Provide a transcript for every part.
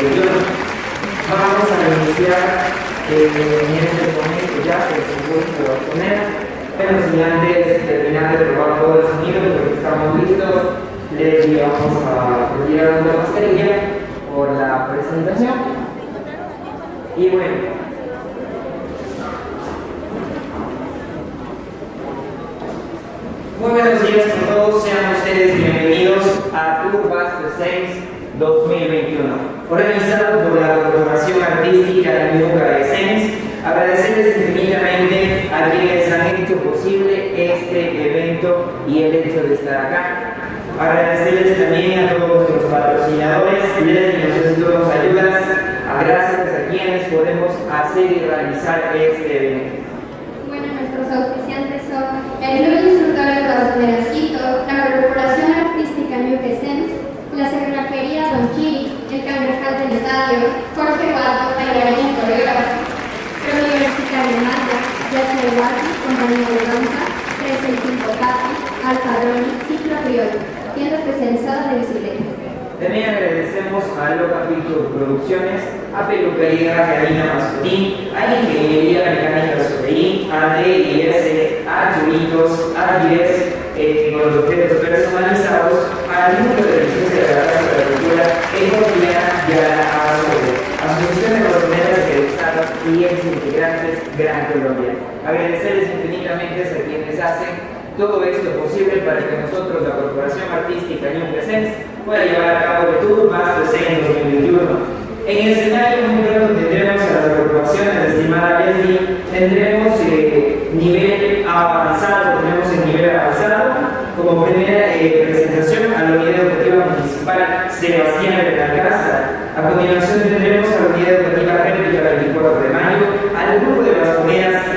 2021. Vamos a iniciar en este momento ya el concurso de bastonera, pero si antes de terminar de probar todo el sonido, porque estamos listos, les vamos a retirar una mascarilla por la presentación. Y bueno, Muy buenos días a todos, sean ustedes bienvenidos a Bus Saints 2021, organizado por la Corporación Artística de de Saints. Agradecerles infinitamente a quienes han hecho posible este evento y el hecho de estar acá. Agradecerles también a todos nuestros patrocinadores, que nos ayudas, gracias a quienes podemos hacer y realizar este evento. Bueno, nuestros auspiciantes son el Club Instructor Guadalajara, la Tienda especializada de bicicletas. También agradecemos a Loca Picture Producciones, a Peluquería Karina Mascurín, a Ingeniería Mecánica Sobeín, a DIS, a Churitos, a DIS, eh, con los objetos personalizados, al número de licencia de la Casa de la Cultura, Economía y a la ASOE, Asociación de Colombianas de Estado y ex integrantes Gran Colombia. Agradecerles infinitamente a quienes hacen todo esto posible para que nosotros, la Corporación Artística New Presence, pueda llevar a cabo el Tour más en 2021. En el escenario número tendremos a las corporaciones, estimada Leslie, tendremos eh, nivel avanzado, tenemos el nivel avanzado como primera eh, presentación a la Unidad Educativa Municipal Sebastián de la Casa. A continuación tendremos a la Unidad Educativa Réplica 24 de mayo, al grupo de bastoneras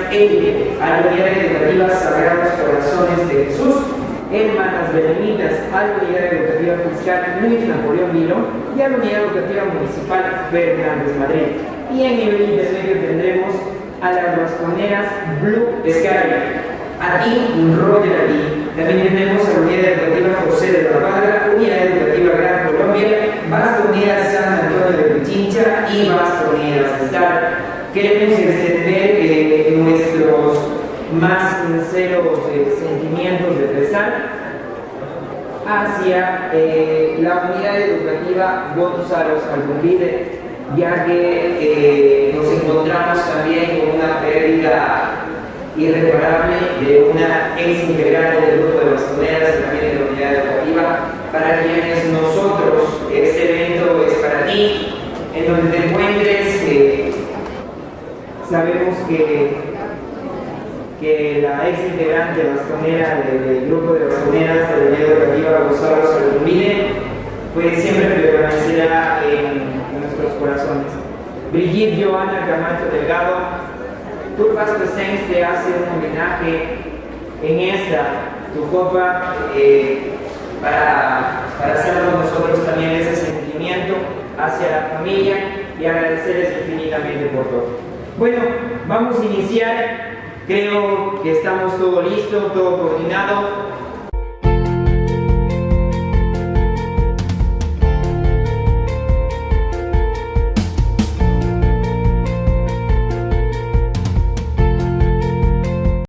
élite, a la Unidad Educativa Sagrados Corazones de Jesús, Hermanas Benemitas, a la Unidad Educativa Fiscal Luis Napoleón Vilo y a la Unidad Educativa Municipal Fernández Madrid. Y en nivel intermedio tendremos a las bastoneras Blue Sky, a Team Roger Ali. También tenemos a la Unidad Educativa José de la Padra, Unidad Educativa Gran Colombia, Bastoneras San Antonio de Pichincha y Bastoneras Star. Queremos extender más sinceros sentimientos de pesar hacia eh, la unidad educativa Gonzalo Albumbide, ya que eh, nos encontramos también con una pérdida irreparable de una ex integrante del grupo de bastoneras también de la unidad educativa, para quienes nosotros, este evento es para ti, en donde te encuentres, eh, sabemos que que la ex integrante bastonera del grupo de bastoneras unidad educativa Gonzalo Salomine, pues siempre permanecerá en, nuestros corazones. Brigitte Joana Camacho Delgado, Turpas Presents te hace un homenaje en esta, tu copa, eh, para, para hacerlo nosotros también ese sentimiento hacia la familia y agradecerles infinitamente por todo. Bueno, vamos a iniciar Creo que estamos todo listo, todo coordinado.